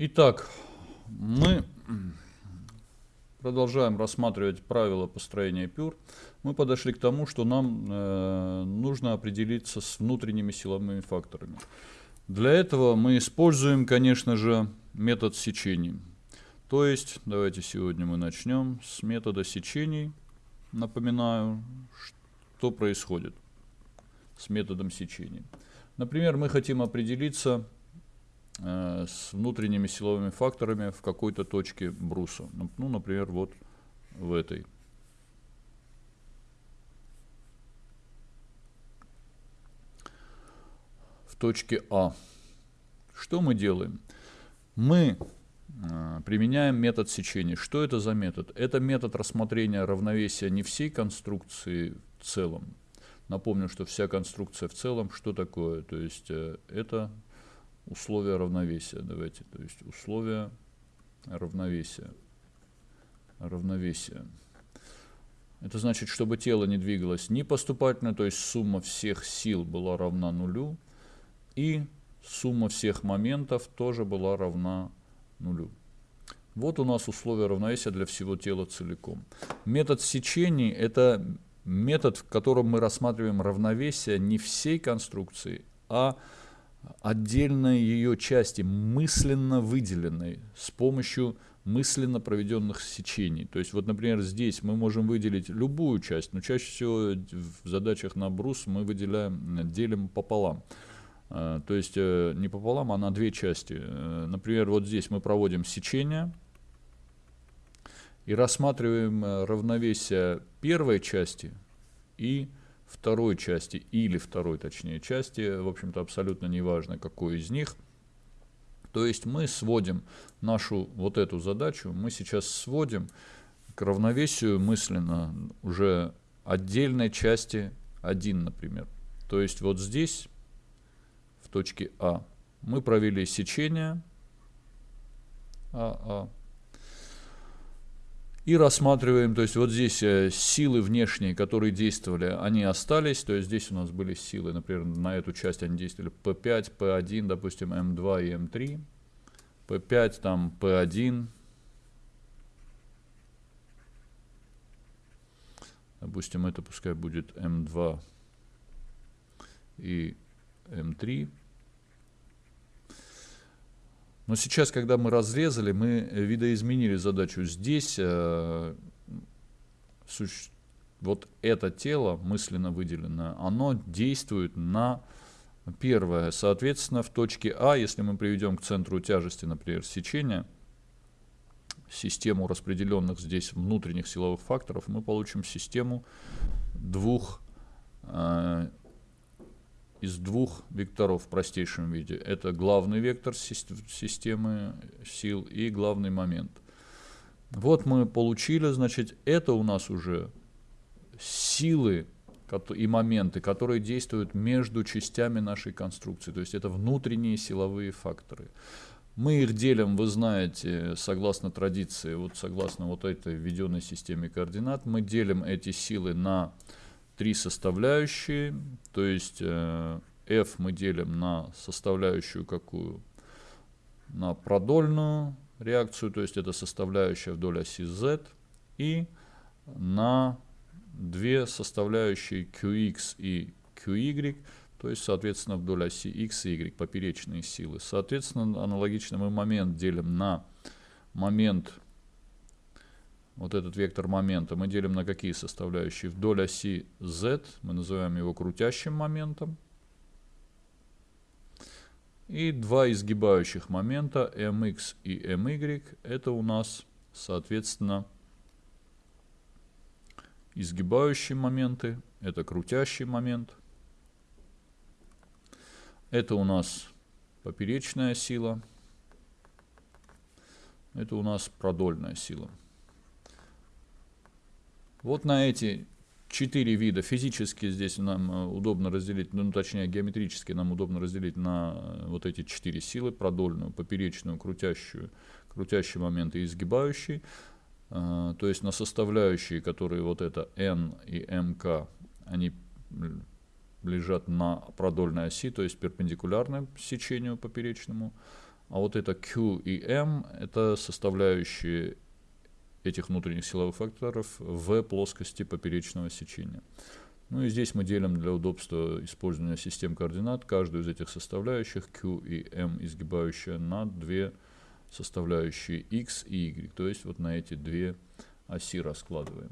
Итак, мы продолжаем рассматривать правила построения пюр. Мы подошли к тому, что нам э, нужно определиться с внутренними силовыми факторами. Для этого мы используем, конечно же, метод сечений. То есть, давайте сегодня мы начнем с метода сечений. Напоминаю, что происходит с методом сечения. Например, мы хотим определиться с внутренними силовыми факторами в какой-то точке бруса. Ну, например, вот в этой. В точке А. Что мы делаем? Мы э, применяем метод сечения. Что это за метод? Это метод рассмотрения равновесия не всей конструкции в целом. Напомню, что вся конструкция в целом, что такое? То есть э, это условия равновесия. Давайте, то есть условия равновесия. Равновесие. Это значит, чтобы тело не двигалось ни поступательно, то есть сумма всех сил была равна нулю, и сумма всех моментов тоже была равна нулю. Вот у нас условия равновесия для всего тела целиком. Метод сечений – это метод, в котором мы рассматриваем равновесие не всей конструкции, а отдельной ее части, мысленно выделенной с помощью мысленно проведенных сечений. То есть, вот, например, здесь мы можем выделить любую часть, но чаще всего в задачах на брус мы выделяем, делим пополам. Э, то есть э, не пополам, а на две части. Э, например, вот здесь мы проводим сечение и рассматриваем равновесие первой части и второй части, или второй, точнее, части, в общем-то, абсолютно неважно, какой из них. То есть мы сводим нашу вот эту задачу, мы сейчас сводим к равновесию мысленно уже отдельной части 1, например. То есть вот здесь в точке А. Мы провели сечение АА. И рассматриваем, то есть вот здесь э, силы внешние, которые действовали, они остались. То есть здесь у нас были силы, например, на эту часть они действовали P5, P1, допустим, M2 и M3. P5, там P1. Допустим, это пускай будет M2 и M3. Но сейчас, когда мы разрезали, мы видоизменили задачу. Здесь э, вот это тело, мысленно выделенное, оно действует на первое. Соответственно, в точке А, если мы приведем к центру тяжести, например, сечения, систему распределенных здесь внутренних силовых факторов, мы получим систему двух э, из двух векторов в простейшем виде. Это главный вектор системы сил и главный момент. Вот мы получили, значит, это у нас уже силы и моменты, которые действуют между частями нашей конструкции. То есть это внутренние силовые факторы. Мы их делим, вы знаете, согласно традиции, вот согласно вот этой введенной системе координат, мы делим эти силы на три составляющие, то есть э, f мы делим на составляющую какую? На продольную реакцию, то есть это составляющая вдоль оси z, и на две составляющие qx и qy, то есть, соответственно, вдоль оси x и y, поперечные силы. Соответственно, аналогично мы момент делим на момент вот этот вектор момента мы делим на какие составляющие? Вдоль оси z, мы называем его крутящим моментом. И два изгибающих момента mx и my, это у нас, соответственно, изгибающие моменты, это крутящий момент. Это у нас поперечная сила, это у нас продольная сила. Вот на эти четыре вида физически здесь нам э, удобно разделить, ну точнее геометрически нам удобно разделить на э, вот эти четыре силы, продольную, поперечную, крутящую, крутящий момент и изгибающий. Э, то есть на составляющие, которые вот это n и mk, они лежат на продольной оси, то есть перпендикулярно сечению поперечному. а вот это Q и M – это составляющие этих внутренних силовых факторов в плоскости поперечного сечения. Ну и здесь мы делим для удобства использования систем координат каждую из этих составляющих Q и M изгибающая на две составляющие X и Y. То есть вот на эти две оси раскладываем.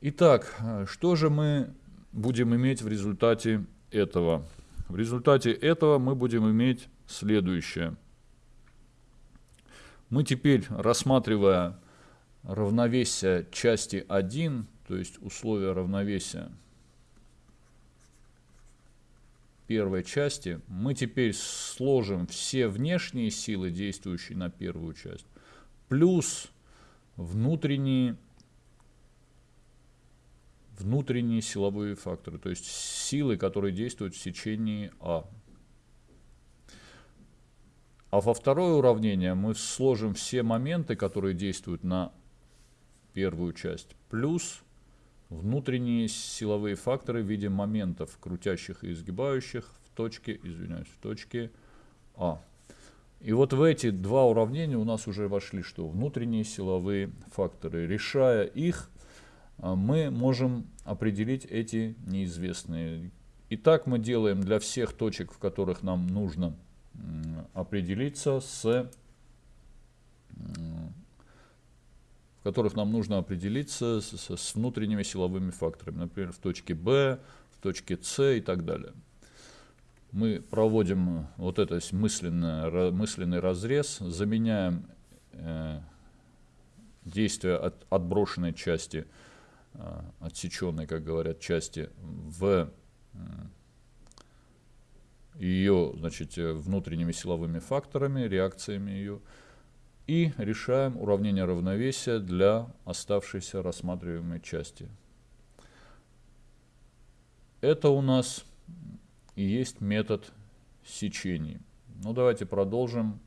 Итак, что же мы будем иметь в результате этого? В результате этого мы будем иметь следующее. Мы теперь, рассматривая равновесие части 1, то есть условия равновесия первой части, мы теперь сложим все внешние силы, действующие на первую часть, плюс внутренние, внутренние силовые факторы, то есть силы, которые действуют в сечении А. А во второе уравнение мы сложим все моменты, которые действуют на первую часть, плюс внутренние силовые факторы в виде моментов, крутящих и изгибающих в точке, извиняюсь, в точке А. И вот в эти два уравнения у нас уже вошли что? Внутренние силовые факторы. Решая их, а, мы можем определить эти неизвестные. Итак, мы делаем для всех точек, в которых нам нужно определиться с в которых нам нужно определиться с, с внутренними силовыми факторами, например, в точке B, в точке С и так далее. Мы проводим вот этот мысленный, разрез, заменяем э, действие от отброшенной части, э, отсеченной, как говорят, части в э, ее значит, внутренними силовыми факторами, реакциями ее, и решаем уравнение равновесия для оставшейся рассматриваемой части. Это у нас и есть метод сечений. Ну давайте продолжим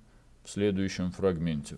в следующем фрагменте.